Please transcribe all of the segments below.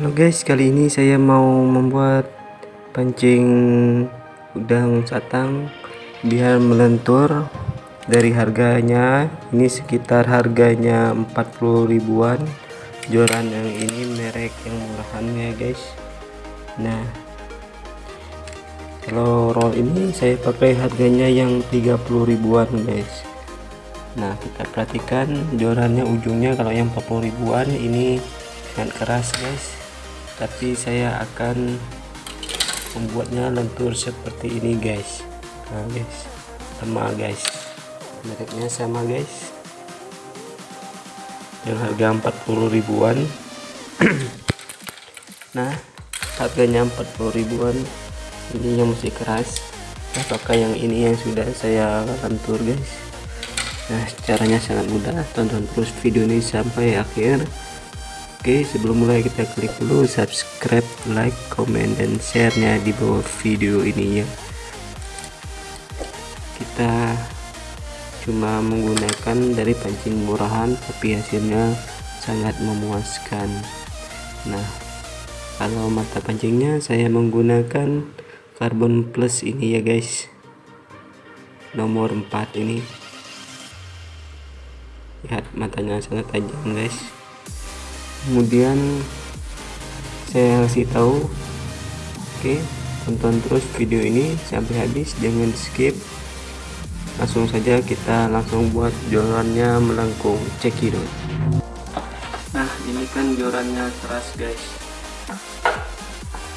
Halo guys, kali ini saya mau membuat pancing udang satang biar melentur dari harganya. Ini sekitar harganya 40 ribuan. Joran yang ini merek yang murahan ya guys. Nah kalau roll ini saya pakai harganya yang 30 ribuan guys. Nah kita perhatikan jorannya ujungnya. Kalau yang 40 ribuan ini sangat keras guys tapi saya akan membuatnya lentur seperti ini guys. Nah guys. Sama guys. Mereknya sama guys. Yang harga 40 ribuan. Nah harganya 40 ribuan. Ini yang masih keras. Apakah yang ini yang sudah saya lentur guys. Nah caranya sangat mudah. Tonton terus video ini sampai akhir Oke sebelum mulai kita klik dulu subscribe like comment dan sharenya di bawah video ini ya. Kita cuma menggunakan dari pancing murahan tapi hasilnya sangat memuaskan. Nah kalau mata pancingnya saya menggunakan karbon plus ini ya guys. Nomor 4 ini. Lihat matanya sangat tajam guys kemudian saya kasih tahu oke tonton terus video ini sampai habis jangan skip. Langsung saja kita langsung buat jorannya melengkung cekidot. Nah ini kan jorannya keras guys.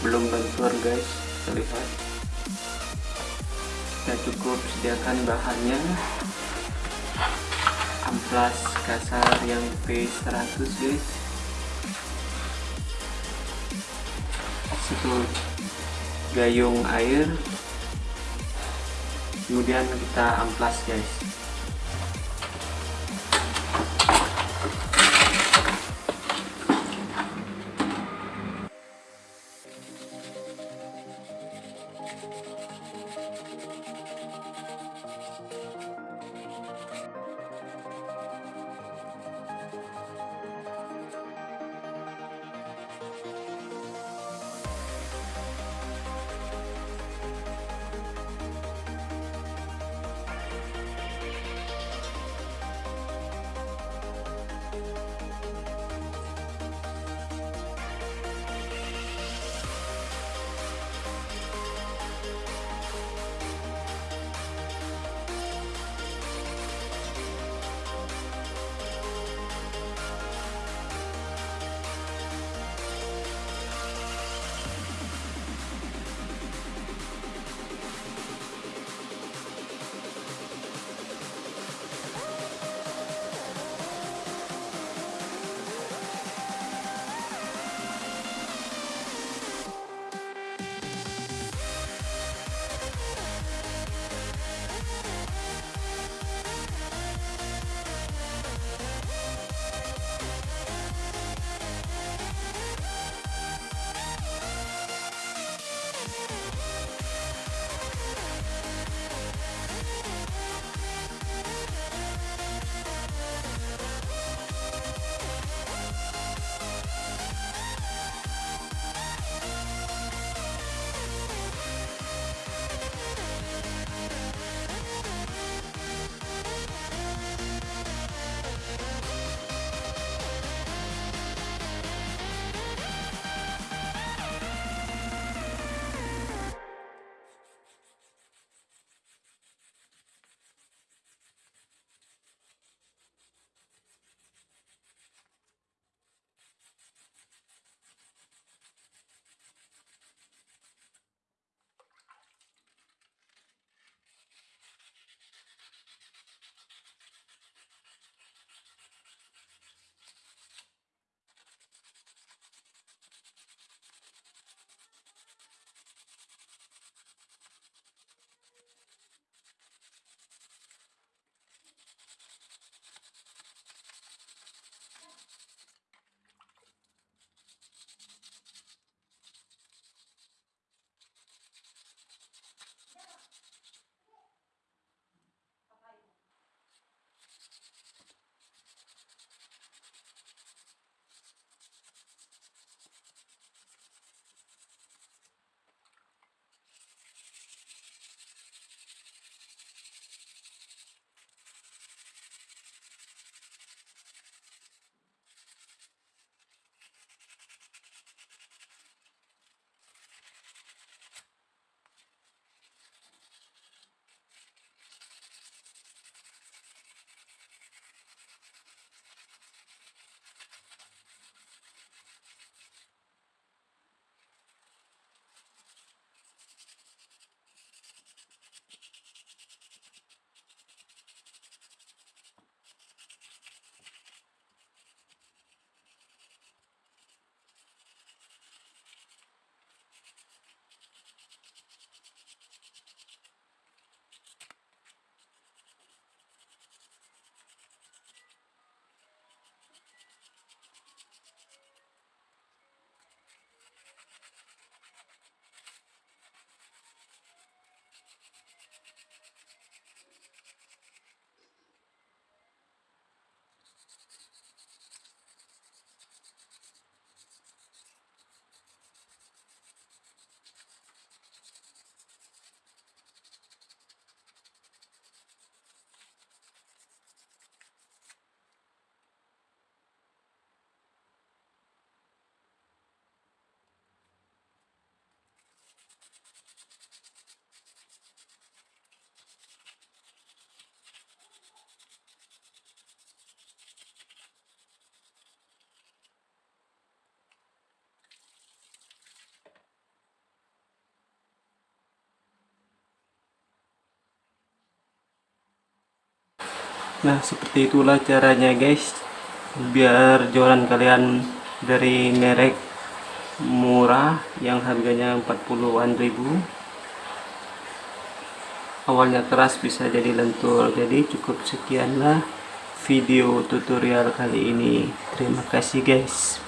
Belum bentur guys. Terlihat kita cukup sediakan bahannya. Amplas kasar yang P100 guys satu gayung air. Kemudian kita amplas guys nah seperti itulah caranya guys. Biar joran kalian dari merek murah yang harganya 40-an ribu. Awalnya keras bisa jadi lentur. Jadi cukup sekianlah video tutorial kali ini. Terima kasih guys